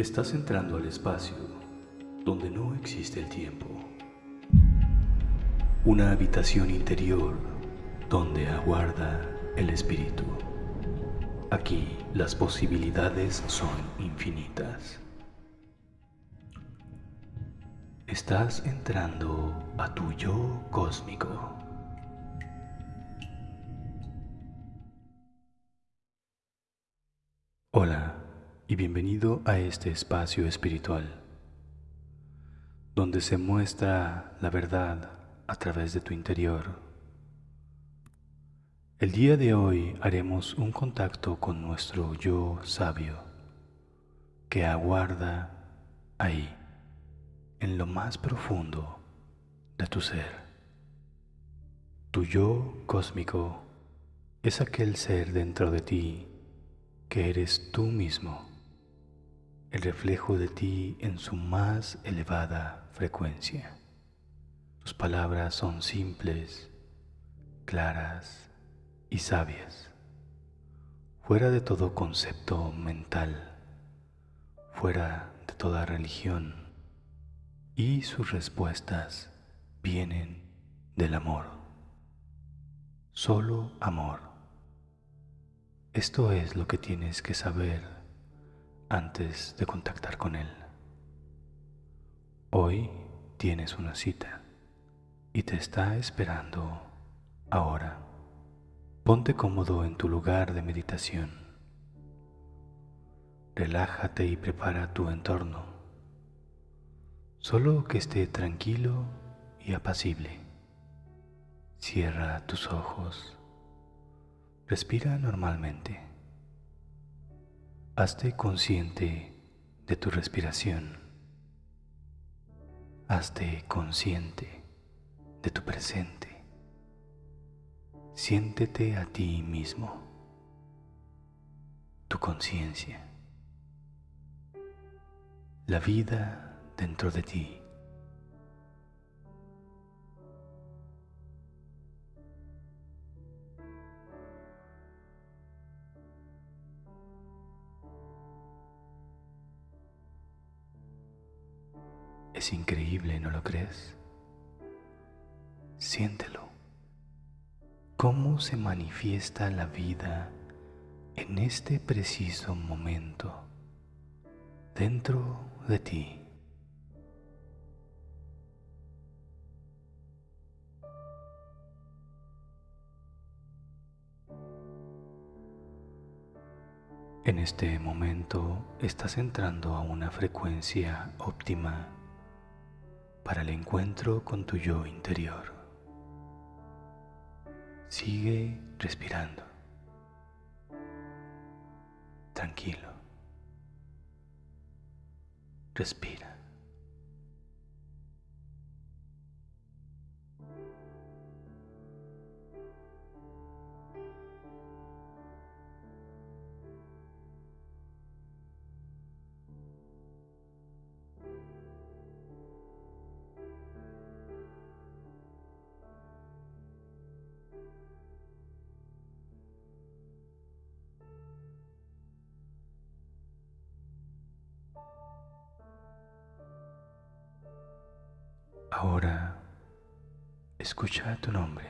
Estás entrando al espacio donde no existe el tiempo. Una habitación interior donde aguarda el espíritu. Aquí las posibilidades son infinitas. Estás entrando a tu yo cósmico. Hola y bienvenido a este espacio espiritual, donde se muestra la verdad a través de tu interior. El día de hoy haremos un contacto con nuestro yo sabio, que aguarda ahí, en lo más profundo de tu ser. Tu yo cósmico es aquel ser dentro de ti que eres tú mismo el reflejo de ti en su más elevada frecuencia. Tus palabras son simples, claras y sabias, fuera de todo concepto mental, fuera de toda religión, y sus respuestas vienen del amor. Solo amor. Esto es lo que tienes que saber antes de contactar con Él. Hoy tienes una cita y te está esperando ahora. Ponte cómodo en tu lugar de meditación. Relájate y prepara tu entorno. Solo que esté tranquilo y apacible. Cierra tus ojos. Respira normalmente. Hazte consciente de tu respiración. Hazte consciente de tu presente. Siéntete a ti mismo, tu conciencia, la vida dentro de ti. Es increíble, ¿no lo crees? Siéntelo. ¿Cómo se manifiesta la vida en este preciso momento dentro de ti? En este momento estás entrando a una frecuencia óptima para el encuentro con tu yo interior. Sigue respirando. Tranquilo. Respira. Ahora escucha tu nombre,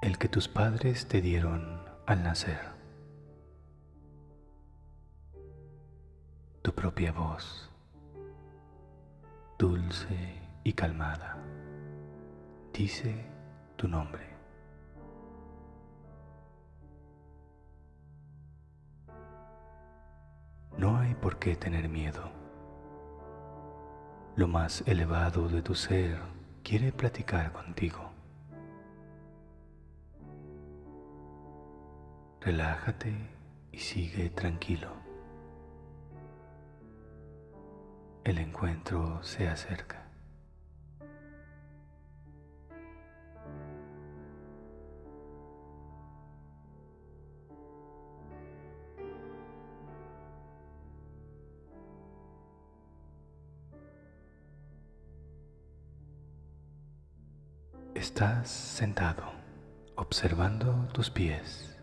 el que tus padres te dieron al nacer. Tu propia voz, dulce y calmada, dice tu nombre. No hay por qué tener miedo lo más elevado de tu ser quiere platicar contigo. Relájate y sigue tranquilo. El encuentro se acerca. Estás sentado observando tus pies.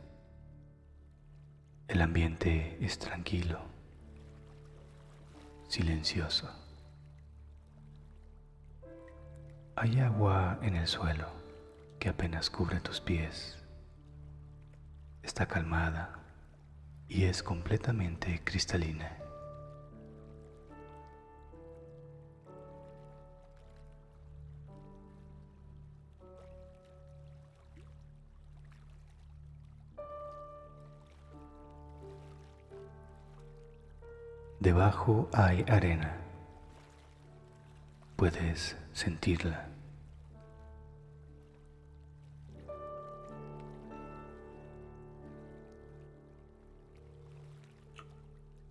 El ambiente es tranquilo, silencioso. Hay agua en el suelo que apenas cubre tus pies. Está calmada y es completamente cristalina. Debajo hay arena. Puedes sentirla.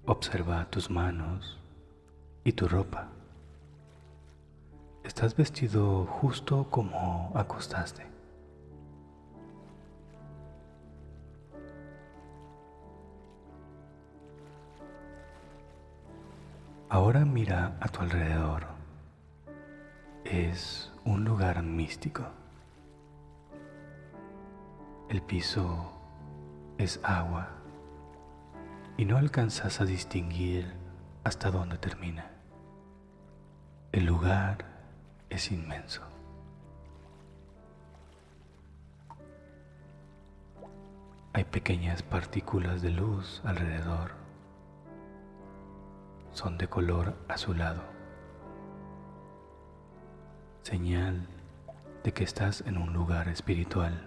Observa tus manos y tu ropa. Estás vestido justo como acostaste. Ahora mira a tu alrededor. Es un lugar místico. El piso es agua y no alcanzas a distinguir hasta dónde termina. El lugar es inmenso. Hay pequeñas partículas de luz alrededor son de color azulado, señal de que estás en un lugar espiritual.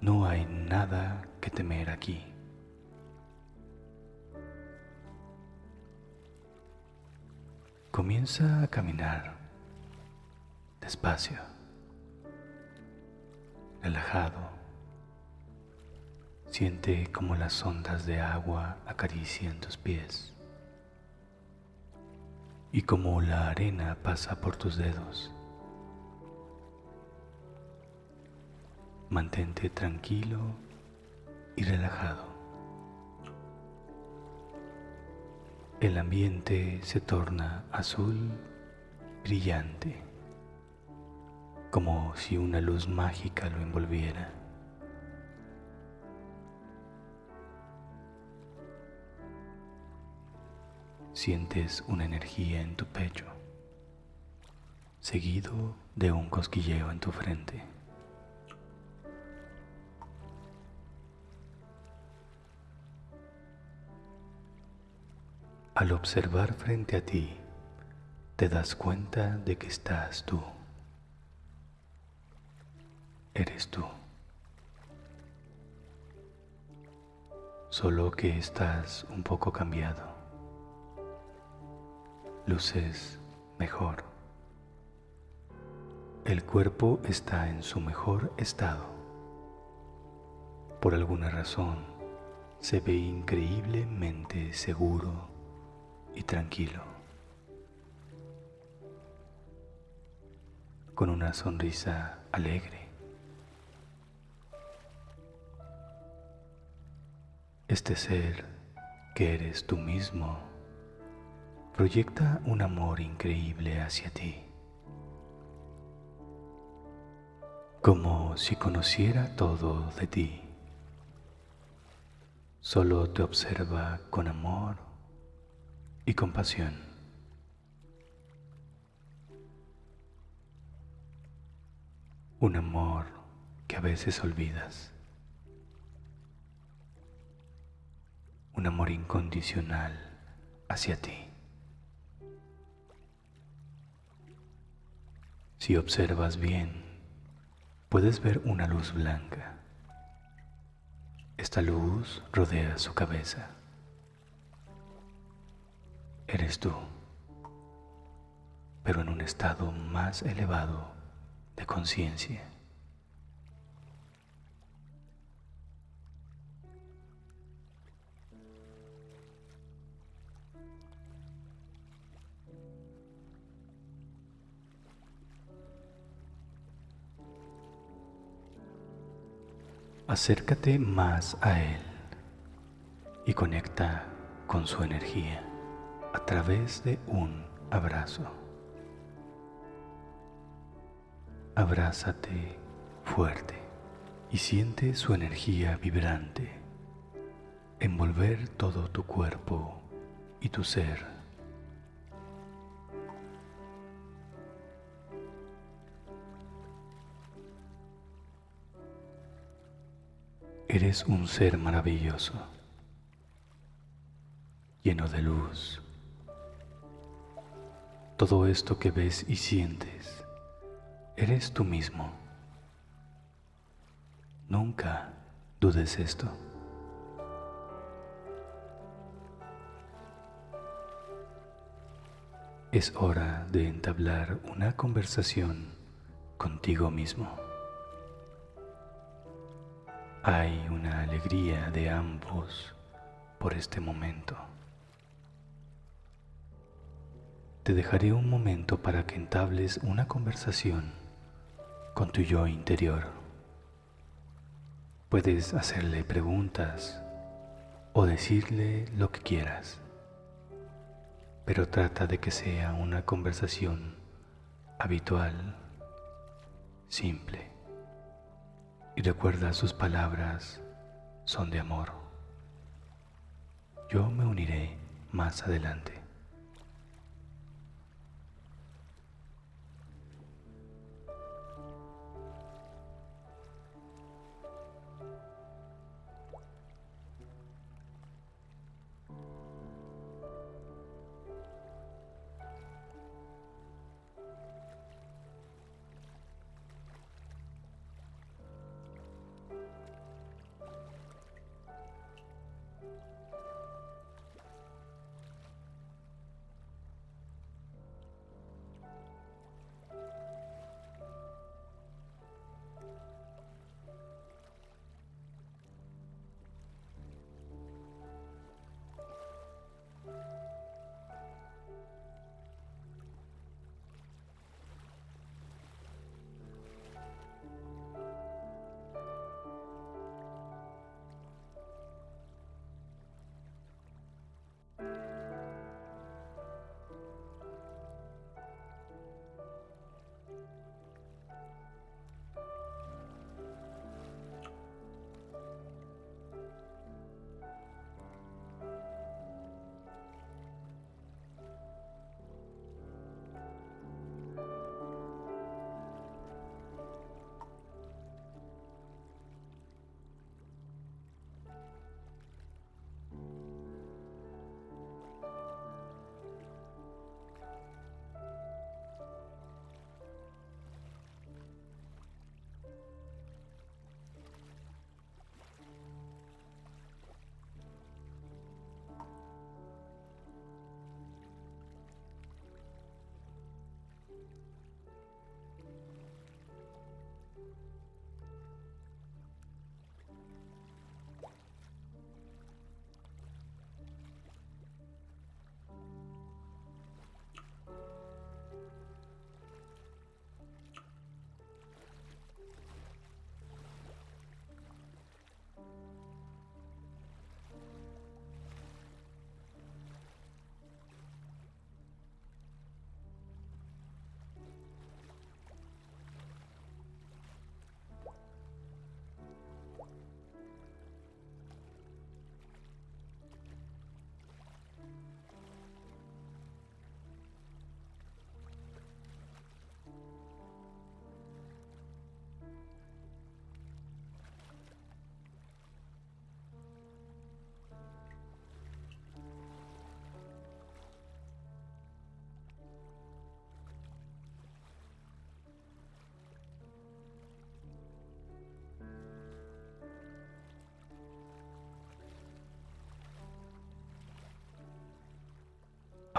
No hay nada que temer aquí. Comienza a caminar despacio, relajado Siente como las ondas de agua acarician tus pies y como la arena pasa por tus dedos. Mantente tranquilo y relajado. El ambiente se torna azul brillante, como si una luz mágica lo envolviera. Sientes una energía en tu pecho, seguido de un cosquilleo en tu frente. Al observar frente a ti, te das cuenta de que estás tú. Eres tú. Solo que estás un poco cambiado luces mejor. El cuerpo está en su mejor estado. Por alguna razón se ve increíblemente seguro y tranquilo. Con una sonrisa alegre. Este ser que eres tú mismo proyecta un amor increíble hacia ti, como si conociera todo de ti. Solo te observa con amor y compasión. Un amor que a veces olvidas. Un amor incondicional hacia ti. Si observas bien, puedes ver una luz blanca. Esta luz rodea su cabeza. Eres tú, pero en un estado más elevado de conciencia. Acércate más a Él y conecta con su energía a través de un abrazo. Abrázate fuerte y siente su energía vibrante envolver todo tu cuerpo y tu ser. Eres un ser maravilloso, lleno de luz. Todo esto que ves y sientes, eres tú mismo. Nunca dudes esto. Es hora de entablar una conversación contigo mismo. Hay una alegría de ambos por este momento. Te dejaré un momento para que entables una conversación con tu yo interior. Puedes hacerle preguntas o decirle lo que quieras, pero trata de que sea una conversación habitual, simple y recuerda sus palabras son de amor. Yo me uniré más adelante.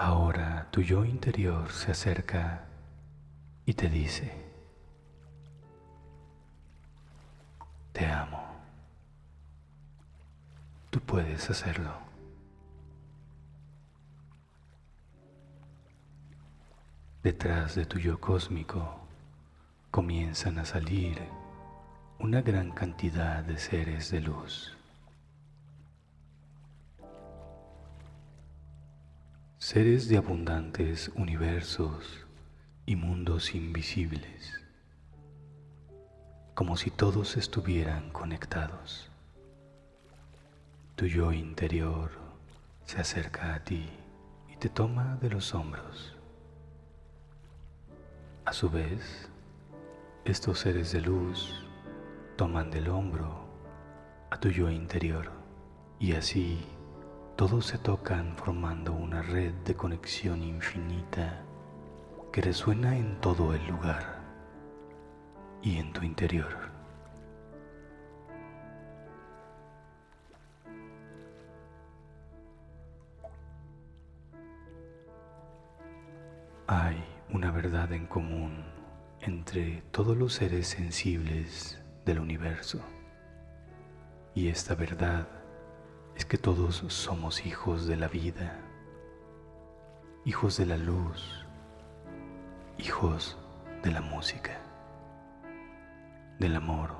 Ahora tu yo interior se acerca y te dice, te amo, tú puedes hacerlo. Detrás de tu yo cósmico comienzan a salir una gran cantidad de seres de luz. Seres de abundantes universos y mundos invisibles, como si todos estuvieran conectados. Tu yo interior se acerca a ti te toma de los hombros. A su vez, estos seres de luz toman del hombro a tu yo interior y así todos se tocan formando una red de conexión infinita que resuena en todo el lugar y en tu interior. Hay una verdad en común entre todos los seres sensibles del universo. Y esta verdad es que todos somos hijos de la vida, hijos de la luz, hijos de la música, del amor,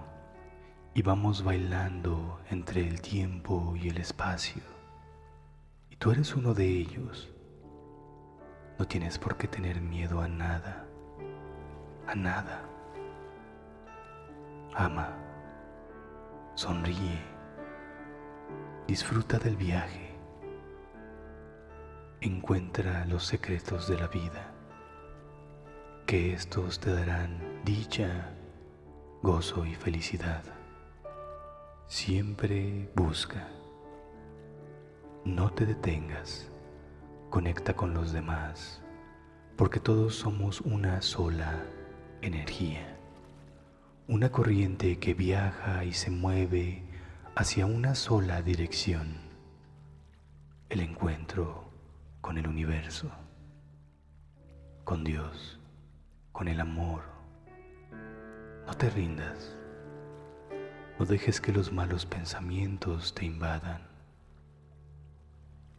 y vamos bailando entre el tiempo y el espacio. Y tú eres uno de ellos no tienes por qué tener miedo a nada, a nada. Ama, sonríe, disfruta del viaje, encuentra los secretos de la vida, que estos te darán dicha, gozo y felicidad. Siempre busca, no te detengas. Conecta con los demás, porque todos somos una sola energía, una corriente que viaja y se mueve hacia una sola dirección, el encuentro con el universo, con Dios, con el amor. No te rindas, no dejes que los malos pensamientos te invadan.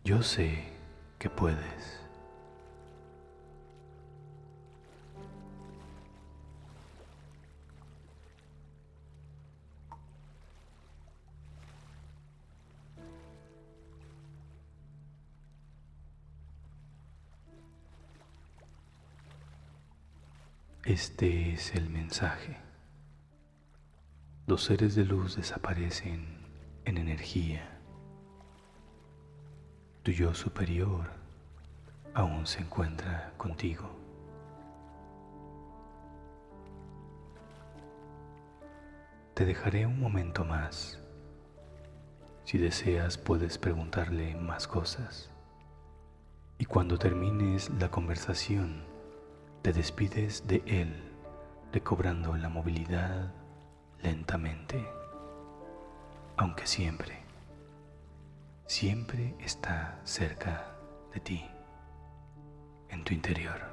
Yo sé que puedes. Este es el mensaje. Los seres de luz desaparecen en energía tu yo superior aún se encuentra contigo. Te dejaré un momento más. Si deseas puedes preguntarle más cosas. Y cuando termines la conversación, te despides de él, recobrando la movilidad lentamente, aunque siempre siempre está cerca de ti, en tu interior.